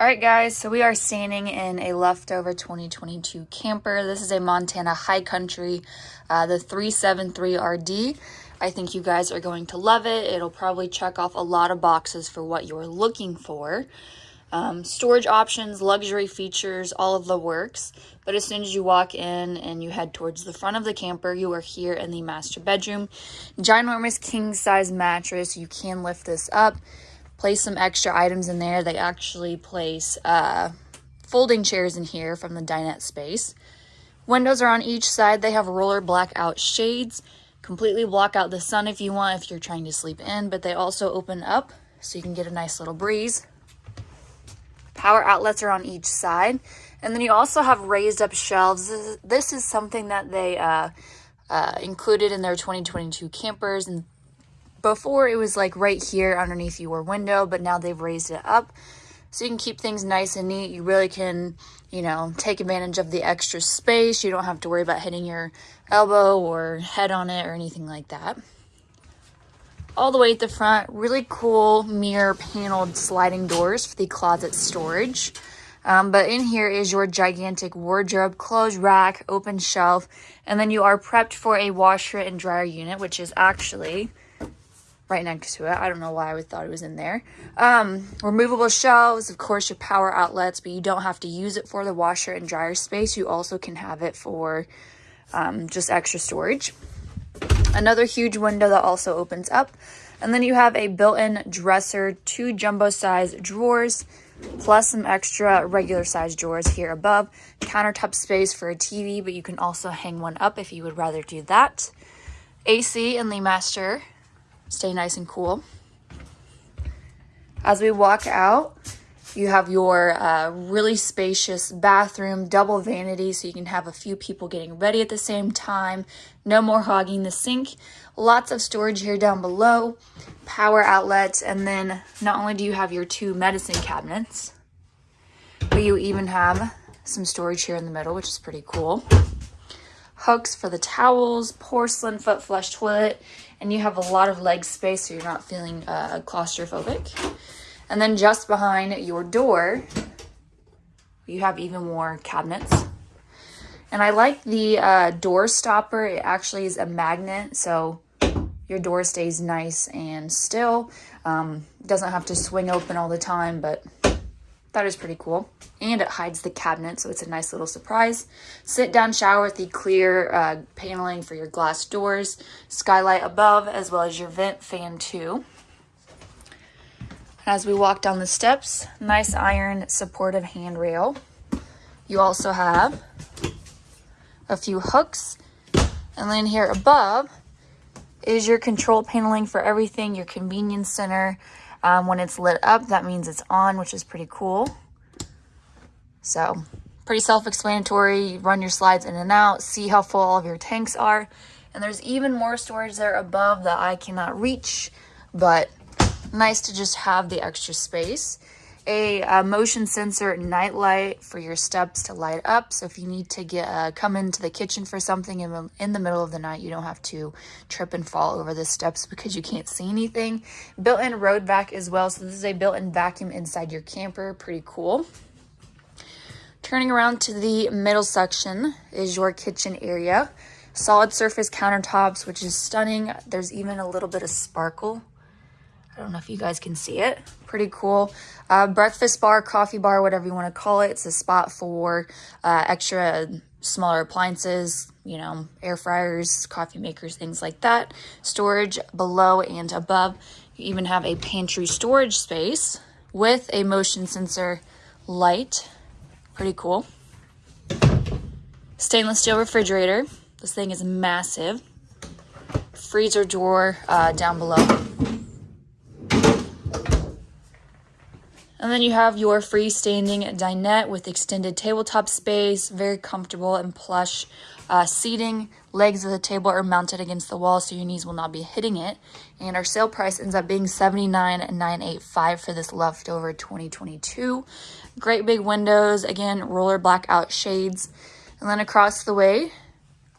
All right, guys, so we are standing in a leftover 2022 camper. This is a Montana High Country, uh, the 373RD. I think you guys are going to love it. It'll probably check off a lot of boxes for what you're looking for. Um, storage options, luxury features, all of the works. But as soon as you walk in and you head towards the front of the camper, you are here in the master bedroom. Ginormous king size mattress. You can lift this up place some extra items in there. They actually place uh, folding chairs in here from the dinette space. Windows are on each side. They have roller blackout shades. Completely block out the sun if you want, if you're trying to sleep in, but they also open up so you can get a nice little breeze. Power outlets are on each side. And then you also have raised up shelves. This is, something that they uh, uh, included in their 2022 campers and before it was like right here underneath your window, but now they've raised it up so you can keep things nice and neat. You really can, you know, take advantage of the extra space. You don't have to worry about hitting your elbow or head on it or anything like that. All the way at the front, really cool mirror paneled sliding doors for the closet storage. Um, but in here is your gigantic wardrobe, clothes rack, open shelf, and then you are prepped for a washer and dryer unit, which is actually right next to it. I don't know why I would thought it was in there. Um, removable shelves, of course, your power outlets, but you don't have to use it for the washer and dryer space. You also can have it for um, just extra storage. Another huge window that also opens up. And then you have a built-in dresser, two jumbo size drawers, plus some extra regular size drawers here above. Countertop space for a TV, but you can also hang one up if you would rather do that. AC in the master stay nice and cool. As we walk out, you have your uh, really spacious bathroom, double vanity, so you can have a few people getting ready at the same time. No more hogging the sink. Lots of storage here down below. Power outlets, and then not only do you have your two medicine cabinets, but you even have some storage here in the middle, which is pretty cool. Hooks for the towels, porcelain foot flush toilet, and you have a lot of leg space so you're not feeling uh, claustrophobic. And then just behind your door, you have even more cabinets. And I like the uh, door stopper. It actually is a magnet, so your door stays nice and still. Um, doesn't have to swing open all the time, but that is pretty cool. And it hides the cabinet, so it's a nice little surprise. Sit down shower with the clear uh, paneling for your glass doors. Skylight above, as well as your vent fan too. As we walk down the steps, nice iron supportive handrail. You also have a few hooks. And then here above is your control paneling for everything, your convenience center, um, when it's lit up, that means it's on, which is pretty cool. So pretty self-explanatory. Run your slides in and out, see how full all of your tanks are. And there's even more storage there above that I cannot reach, but nice to just have the extra space a, a motion sensor night light for your steps to light up. So if you need to get uh, come into the kitchen for something in the, in the middle of the night, you don't have to trip and fall over the steps because you can't see anything. Built-in road vac as well. So this is a built-in vacuum inside your camper. Pretty cool. Turning around to the middle section is your kitchen area. Solid surface countertops, which is stunning. There's even a little bit of sparkle I don't know if you guys can see it. Pretty cool. Uh, breakfast bar, coffee bar, whatever you want to call it. It's a spot for uh, extra smaller appliances, you know, air fryers, coffee makers, things like that. Storage below and above. You even have a pantry storage space with a motion sensor light. Pretty cool. Stainless steel refrigerator. This thing is massive. Freezer drawer uh, down below. Then you have your freestanding dinette with extended tabletop space, very comfortable and plush uh, seating. Legs of the table are mounted against the wall so your knees will not be hitting it. And our sale price ends up being $79,985 for this leftover 2022. Great big windows, again, roller blackout shades. And then across the way,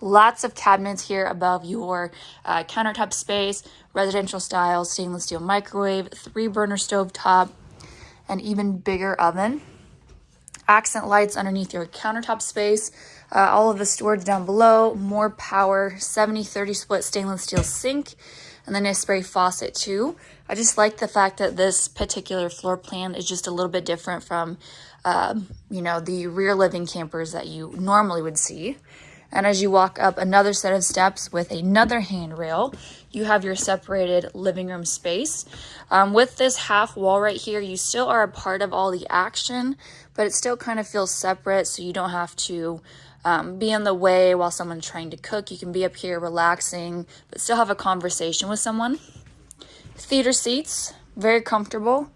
lots of cabinets here above your uh, countertop space, residential style stainless steel microwave, three burner stove top, an even bigger oven. accent lights underneath your countertop space. Uh, all of the storage down below, more power, 70-30 split stainless steel sink, and then a spray faucet too. I just like the fact that this particular floor plan is just a little bit different from, um, you know, the rear living campers that you normally would see. And as you walk up another set of steps with another handrail, you have your separated living room space. Um, with this half wall right here, you still are a part of all the action, but it still kind of feels separate so you don't have to um, be in the way while someone's trying to cook. You can be up here relaxing, but still have a conversation with someone. Theater seats, very comfortable.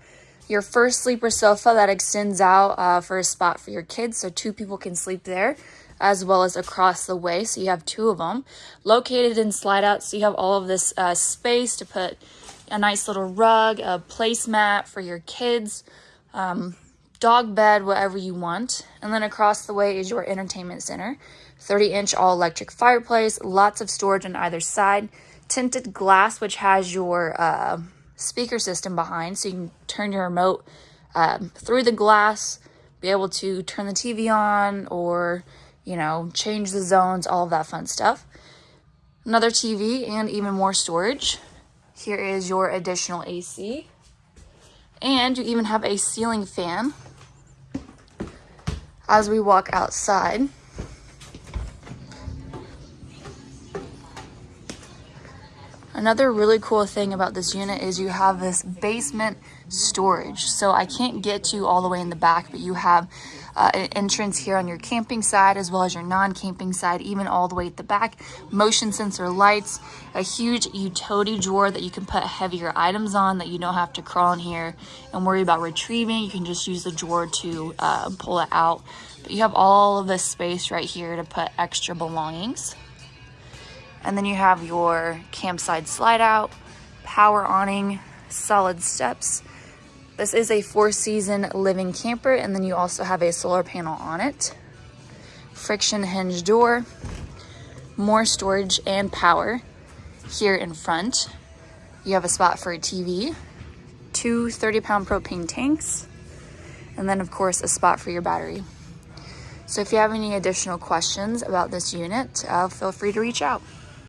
Your first sleeper sofa that extends out uh, for a spot for your kids, so two people can sleep there as well as across the way. So you have two of them located in slide out. So you have all of this uh, space to put a nice little rug, a placemat for your kids, um, dog bed, whatever you want. And then across the way is your entertainment center. 30 inch all electric fireplace, lots of storage on either side, tinted glass, which has your uh, speaker system behind. So you can turn your remote um, through the glass, be able to turn the TV on or you know, change the zones, all of that fun stuff. Another TV and even more storage. Here is your additional AC. And you even have a ceiling fan as we walk outside. Another really cool thing about this unit is you have this basement storage. So I can't get to all the way in the back, but you have uh, an entrance here on your camping side as well as your non-camping side, even all the way at the back. Motion sensor lights, a huge utility drawer that you can put heavier items on that you don't have to crawl in here and worry about retrieving. You can just use the drawer to uh, pull it out. But you have all of this space right here to put extra belongings. And then you have your campsite slide out, power awning, solid steps. This is a four season living camper and then you also have a solar panel on it. Friction hinge door, more storage and power here in front. You have a spot for a TV, two 30 pound propane tanks, and then of course a spot for your battery. So if you have any additional questions about this unit, uh, feel free to reach out.